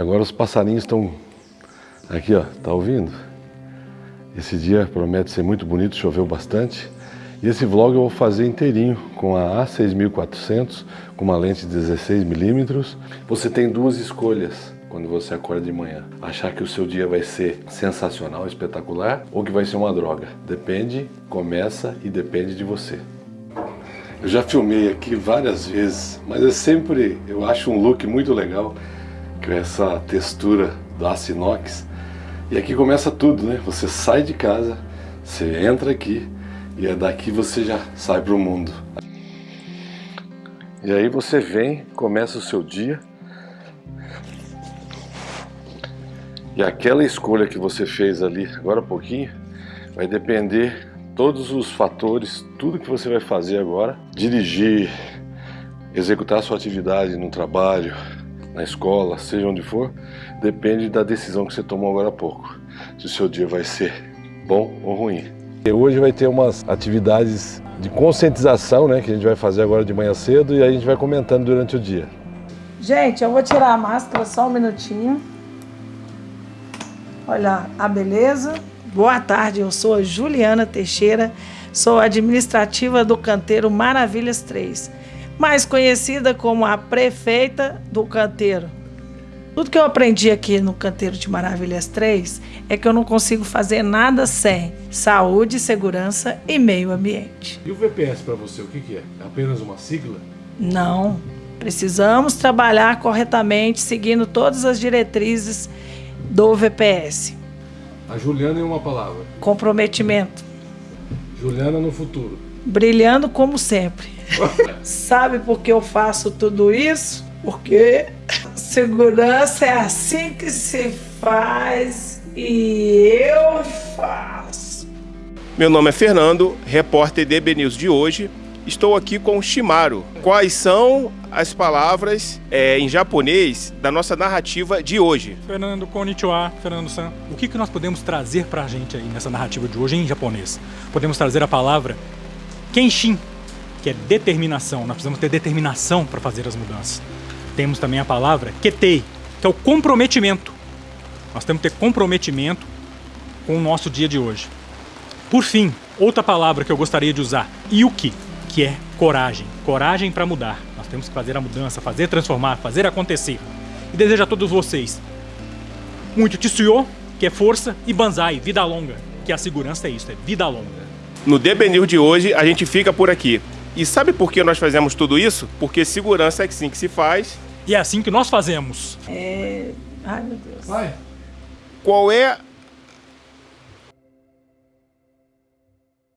Agora os passarinhos estão aqui, ó, tá ouvindo? Esse dia promete ser muito bonito, choveu bastante. E esse vlog eu vou fazer inteirinho com a A6400, com uma lente de 16mm. Você tem duas escolhas quando você acorda de manhã. Achar que o seu dia vai ser sensacional, espetacular, ou que vai ser uma droga. Depende, começa e depende de você. Eu já filmei aqui várias vezes, mas é sempre, eu acho um look muito legal com essa textura do aço inox. E aqui começa tudo, né? Você sai de casa, você entra aqui e é daqui você já sai para o mundo. E aí você vem, começa o seu dia. E aquela escolha que você fez ali agora há pouquinho vai depender todos os fatores, tudo que você vai fazer agora, dirigir, executar sua atividade no trabalho, na escola, seja onde for, depende da decisão que você tomou agora há pouco. Se o seu dia vai ser bom ou ruim. E hoje vai ter umas atividades de conscientização, né, que a gente vai fazer agora de manhã cedo e aí a gente vai comentando durante o dia. Gente, eu vou tirar a máscara só um minutinho. Olha a beleza. Boa tarde, eu sou a Juliana Teixeira, sou administrativa do canteiro Maravilhas 3 mais conhecida como a prefeita do canteiro. Tudo que eu aprendi aqui no Canteiro de Maravilhas 3 é que eu não consigo fazer nada sem saúde, segurança e meio ambiente. E o VPS para você, o que, que é? É apenas uma sigla? Não. Precisamos trabalhar corretamente, seguindo todas as diretrizes do VPS. A Juliana em uma palavra. Comprometimento. Juliana no futuro. Brilhando como sempre. Sabe por que eu faço tudo isso? Porque segurança é assim que se faz e eu faço. Meu nome é Fernando, repórter DB News de hoje. Estou aqui com o Shimaru. Quais são as palavras é, em japonês da nossa narrativa de hoje? Fernando Konnichiwa, Fernando-san. O que, que nós podemos trazer para a gente aí nessa narrativa de hoje em japonês? Podemos trazer a palavra Kenshin, que é determinação. Nós precisamos ter determinação para fazer as mudanças. Temos também a palavra ketei, que é o comprometimento. Nós temos que ter comprometimento com o nosso dia de hoje. Por fim, outra palavra que eu gostaria de usar, yuki, que é coragem. Coragem para mudar. Nós temos que fazer a mudança, fazer transformar, fazer acontecer. E desejo a todos vocês muito tsuyo, que é força, e banzai, vida longa, que a segurança é isso, é vida longa. No DB de hoje, a gente fica por aqui. E sabe por que nós fazemos tudo isso? Porque segurança é assim que se faz. E é assim que nós fazemos. É... Ai, meu Deus. Vai. Qual é